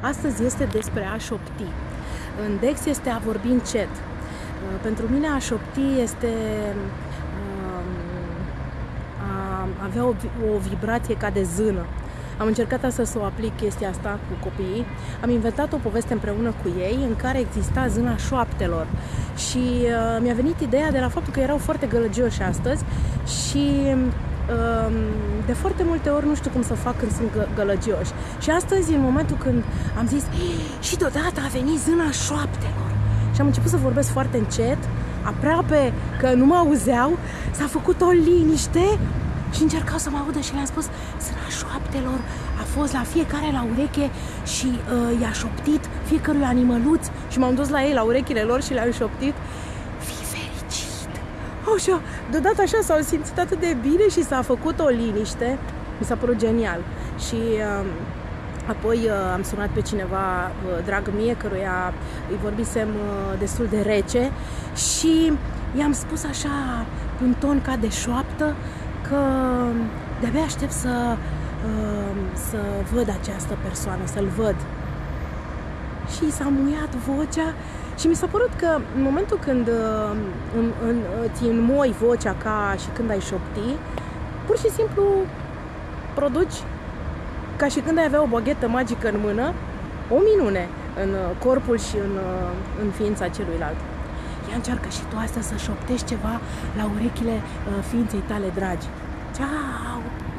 Astăzi este despre a șopti. În Dex este a vorbi încet. Uh, Pentru mine a șopti este um, a avea o, vi- o vibrație ca de zână. Am încercat asta să o aplic chestia asta cu copiii. Am inventat o poveste împreună cu ei în care exista zâna șoaptelor. Și uh, mi-a venit ideea de la faptul că erau foarte gălăgioși astăzi și um, de foarte multe ori nu știu cum să fac când sunt gă- gălăgioși. Și astăzi, în momentul când am zis și deodată a venit zâna șoaptelor și am început să vorbesc foarte încet, aproape că nu mă auzeau, s-a făcut o liniște și încercau să mă audă și le-am spus Zâna șoaptelor a fost la fiecare la ureche și uh, i-a șoptit fiecărui animăluț și m-am dus la ei la urechile lor și le-am șoptit Fii fericit! Așa, deodată așa s-au simțit atât de bine și s-a făcut o liniște. Mi s-a părut genial. Și um, apoi uh, am sunat pe cineva, uh, dragă mie, căruia îi vorbisem uh, destul de rece și i-am spus așa, cu un ton ca de șoaptă, că de-abia aștept să, uh, să văd această persoană, să-l văd și s-a muiat vocea și mi s-a părut că în momentul când uh, în, în, îți înmoi vocea ca și când ai șopti, pur și simplu produci ca și când ai avea o baghetă magică în mână, o minune în uh, corpul și în, uh, în ființa celuilalt. Ia încearcă și tu asta să șoptești ceva la urechile uh, ființei tale dragi. Ceau!